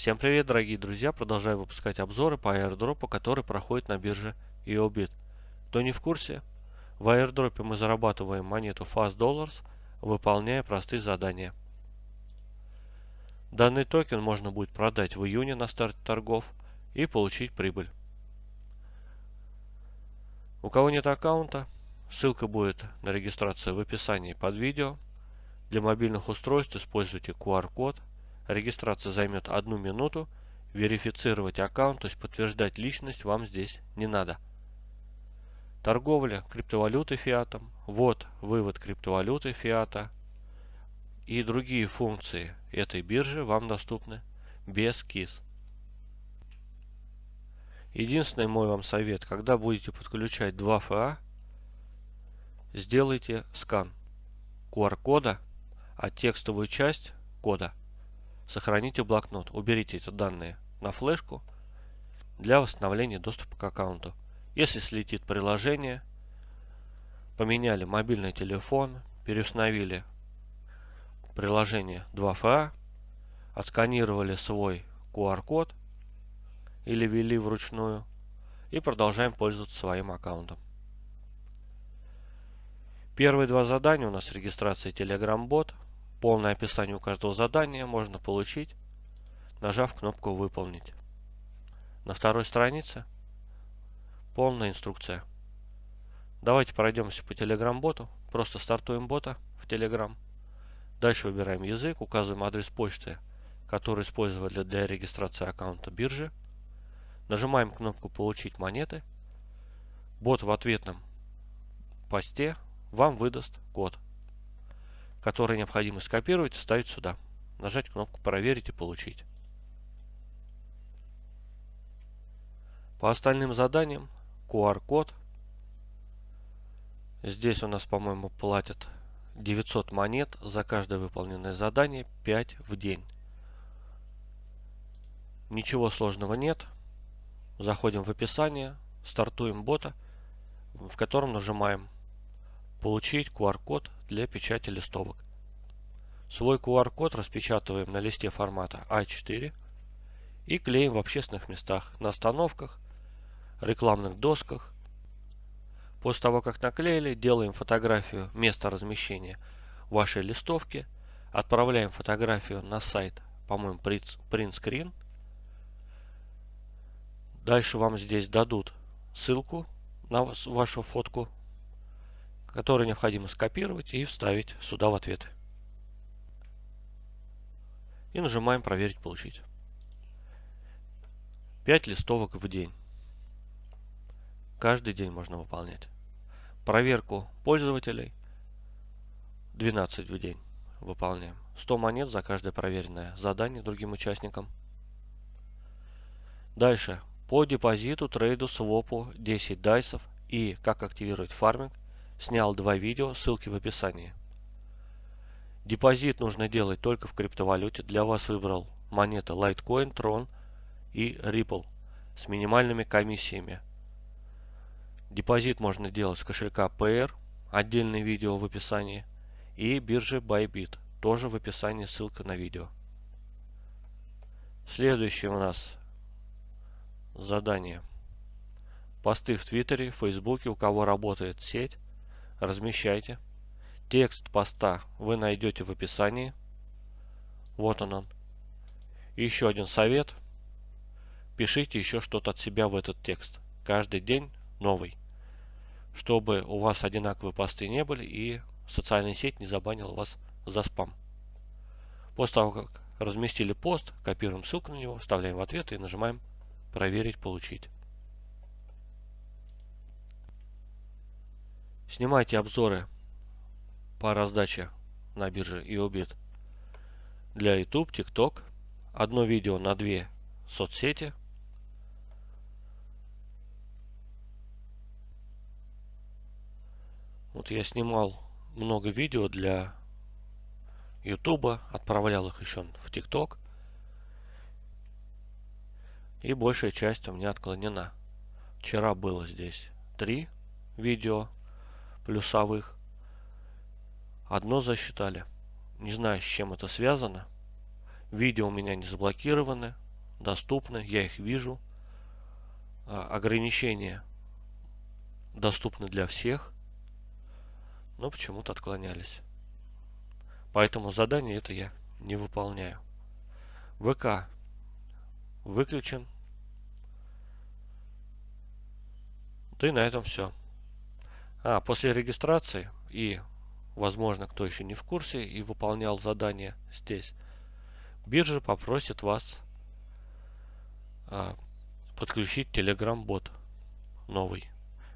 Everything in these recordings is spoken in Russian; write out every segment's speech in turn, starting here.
Всем привет, дорогие друзья! Продолжаю выпускать обзоры по аирдропу, который проходит на бирже EOBIT. Кто не в курсе, в аирдропе мы зарабатываем монету Fast Dollars, выполняя простые задания. Данный токен можно будет продать в июне на старте торгов и получить прибыль. У кого нет аккаунта, ссылка будет на регистрацию в описании под видео. Для мобильных устройств используйте QR-код. Регистрация займет одну минуту. Верифицировать аккаунт, то есть подтверждать личность вам здесь не надо. Торговля криптовалютой фиатом, ввод, вывод криптовалюты фиата и другие функции этой биржи вам доступны без КИС. Единственный мой вам совет, когда будете подключать 2 ФА, сделайте скан QR-кода, а текстовую часть кода сохраните блокнот. Уберите эти данные на флешку для восстановления доступа к аккаунту. Если слетит приложение, поменяли мобильный телефон, переустановили приложение 2FA, отсканировали свой QR-код или ввели вручную и продолжаем пользоваться своим аккаунтом. Первые два задания у нас регистрация Telegram бот. Полное описание у каждого задания можно получить, нажав кнопку «Выполнить». На второй странице полная инструкция. Давайте пройдемся по Telegram боту. Просто стартуем бота в Telegram. Дальше выбираем язык, указываем адрес почты, который использовали для регистрации аккаунта биржи. Нажимаем кнопку «Получить монеты». Бот в ответном посте вам выдаст код, который необходимо скопировать вставить сюда. Нажать кнопку «Проверить» и «Получить». По остальным заданиям QR-код. Здесь у нас, по-моему, платят 900 монет за каждое выполненное задание 5 в день. Ничего сложного нет. Заходим в описание, стартуем бота, в котором нажимаем «Получить QR-код для печати листовок». Свой QR-код распечатываем на листе формата А4 и клеим в общественных местах, на остановках, рекламных досках. После того, как наклеили, делаем фотографию места размещения вашей листовки, отправляем фотографию на сайт, по-моему, print screen, Дальше вам здесь дадут ссылку на вашу фотку, которую необходимо скопировать и вставить сюда в ответы. И нажимаем «Проверить, получить». 5 листовок в день. Каждый день можно выполнять. Проверку пользователей 12 в день выполняем. 100 монет за каждое проверенное задание другим участникам. Дальше по депозиту, трейду, свопу 10 дайсов и как активировать фарминг снял два видео, ссылки в описании. Депозит нужно делать только в криптовалюте. Для вас выбрал монеты Litecoin, Tron и Ripple с минимальными комиссиями. Депозит можно делать с кошелька PR, отдельное видео в описании, и биржи Bybit, тоже в описании ссылка на видео. Следующее у нас Задание. Посты в Твиттере, Фейсбуке, у кого работает сеть, размещайте. Текст поста вы найдете в описании. Вот он он. Еще один совет. Пишите еще что-то от себя в этот текст. Каждый день новый. Чтобы у вас одинаковые посты не были и социальная сеть не забанила вас за спам. После того, как разместили пост, копируем ссылку на него, вставляем в ответ и нажимаем Проверить, получить. Снимайте обзоры по раздаче на бирже EOBIT для YouTube, TikTok. Одно видео на две соцсети. Вот я снимал много видео для YouTube, отправлял их еще в TikTok. И большая часть у меня отклонена. Вчера было здесь три видео плюсовых. Одно засчитали. Не знаю, с чем это связано. Видео у меня не заблокированы. доступны, я их вижу. А, ограничения доступны для всех, но почему-то отклонялись. Поэтому задание это я не выполняю. ВК выключен. Да и на этом все. А, после регистрации и, возможно, кто еще не в курсе и выполнял задание здесь, биржа попросит вас а, подключить Telegram бот новый,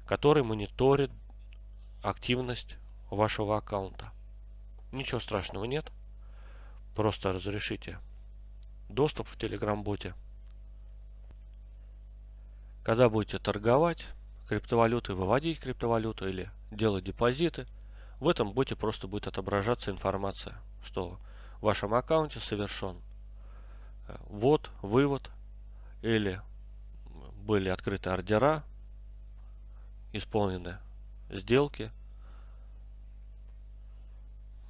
который мониторит активность вашего аккаунта. Ничего страшного нет. Просто разрешите доступ в Telegram боте. Когда будете торговать криптовалютой, выводить криптовалюту или делать депозиты, в этом боте просто будет отображаться информация, что в вашем аккаунте совершен э, ввод, вывод или были открыты ордера, исполнены сделки,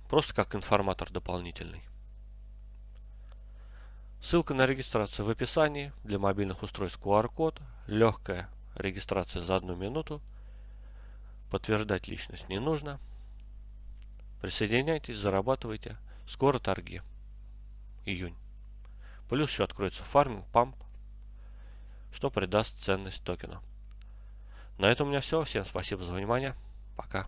просто как информатор дополнительный. Ссылка на регистрацию в описании. Для мобильных устройств QR-код. Легкая регистрация за одну минуту. Подтверждать личность не нужно. Присоединяйтесь, зарабатывайте. Скоро торги. Июнь. Плюс еще откроется фарминг, памп, что придаст ценность токена. На этом у меня все. Всем спасибо за внимание. Пока.